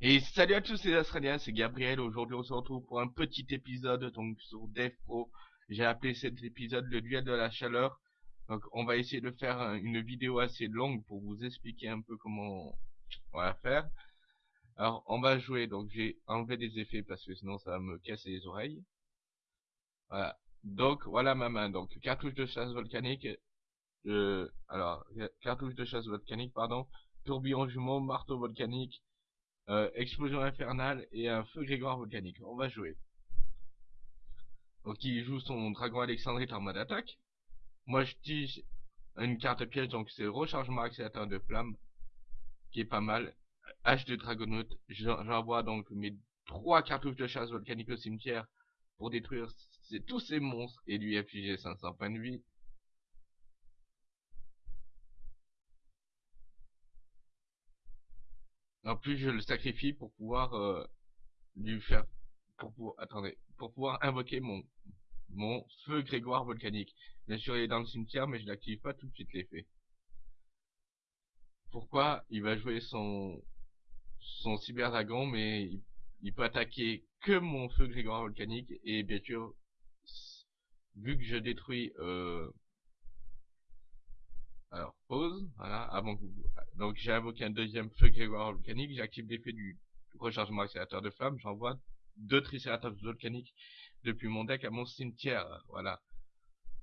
Et salut à tous les Australiens, c'est Gabriel. Aujourd'hui, on se retrouve pour un petit épisode donc sur Dev Pro. J'ai appelé cet épisode le duel de la chaleur. Donc, on va essayer de faire une vidéo assez longue pour vous expliquer un peu comment on va faire. Alors, on va jouer. Donc, j'ai enlevé des effets parce que sinon ça va me casser les oreilles. Voilà. Donc, voilà ma main. Donc, cartouche de chasse volcanique. Euh, alors, cartouche de chasse volcanique, pardon. Tourbillon jumeau, marteau volcanique euh, explosion infernale et un feu grégoire volcanique. On va jouer. Donc il joue son dragon alexandrite en mode attaque. Moi je tige une carte piège, donc c'est rechargement accélérateur de flamme, qui est pas mal. H de dragonaute, j'envoie donc mes trois cartouches de chasse volcanique au cimetière pour détruire tous ces monstres et lui afficher 500 points de vie. En plus, je le sacrifie pour pouvoir euh, lui faire, pour pouvoir, attendez, pour pouvoir invoquer mon mon feu Grégoire volcanique. Bien sûr, il est dans le cimetière, mais je n'active pas tout de suite l'effet. Pourquoi Il va jouer son son cyber dragon, mais il, il, peut attaquer que mon feu Grégoire volcanique et bien sûr, vu que je détruis euh, alors, pause, voilà, avant que vous... Donc, j'ai invoqué un deuxième feu grégoire volcanique, j'active l'effet du rechargement accélérateur de flamme, j'envoie deux tricératops volcaniques depuis mon deck à mon cimetière, voilà.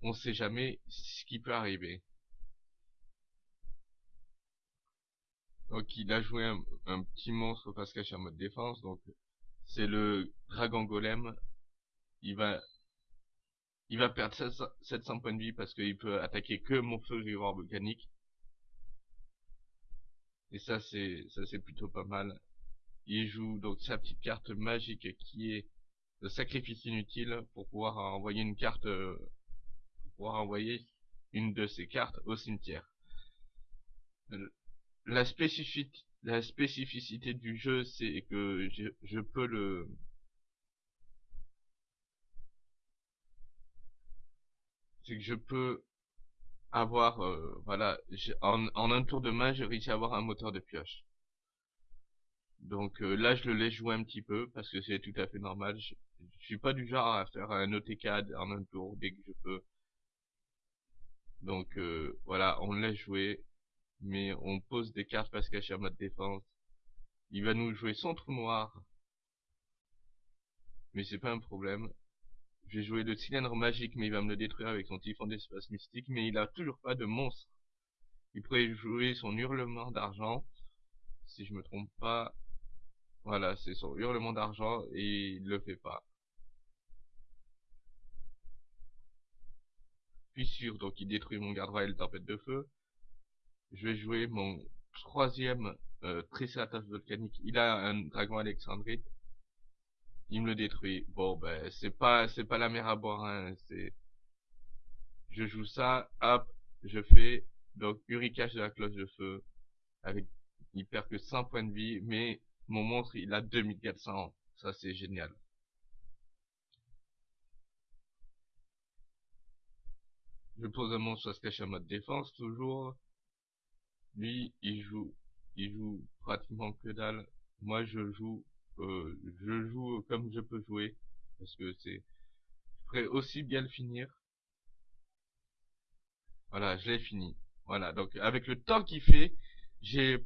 On sait jamais ce qui peut arriver. Donc, il a joué un, petit monstre face caché en mode défense, donc c'est le dragon golem. Il va il va perdre 700 points de vie parce qu'il peut attaquer que mon feu vivant volcanique. Et ça c'est ça c'est plutôt pas mal. Il joue donc sa petite carte magique qui est le sacrifice inutile pour pouvoir envoyer une carte pour pouvoir envoyer une de ses cartes au cimetière. La la spécificité du jeu c'est que je peux le c'est que je peux avoir, euh, voilà, en, en, un tour de main, j'ai réussi à avoir un moteur de pioche. Donc euh, là, je le laisse jouer un petit peu, parce que c'est tout à fait normal. Je, suis pas du genre à faire un OTK en un tour dès que je peux. Donc euh, voilà, on le laisse jouer, mais on pose des cartes parce caché en mode défense. Il va nous jouer son trou noir, mais c'est pas un problème. J'ai joué le cylindre magique, mais il va me le détruire avec son typhon d'espace mystique, mais il a toujours pas de monstre. Il pourrait jouer son hurlement d'argent, si je me trompe pas. Voilà, c'est son hurlement d'argent, et il le fait pas. Sûr, donc il détruit mon garde royal tempête de feu. Je vais jouer mon troisième euh, volcanique. Il a un dragon alexandrite il me le détruit. Bon, ben, c'est pas, c'est pas la mer à boire, hein, c'est, je joue ça, hop, je fais, donc, Urikash de la cloche de feu, avec, il perd que 100 points de vie, mais mon monstre, il a 2400, ça c'est génial. Je pose un monstre à se cacher en mode défense, toujours. Lui, il joue, il joue pratiquement que dalle. Moi, je joue euh, je joue comme je peux jouer parce que c'est je aussi bien le finir. Voilà je l'ai fini. Voilà donc avec le temps qu'il fait j'ai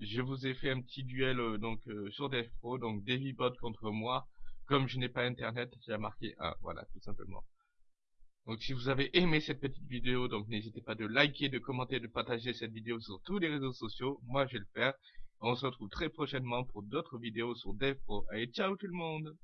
je vous ai fait un petit duel euh, donc euh, sur DevPro donc DeviBot contre moi. Comme je n'ai pas internet j'ai marqué 1 voilà tout simplement. Donc si vous avez aimé cette petite vidéo donc n'hésitez pas de liker de commenter de partager cette vidéo sur tous les réseaux sociaux. Moi je vais le faire on se retrouve très prochainement pour d'autres vidéos sur DevPro. Allez, ciao tout le monde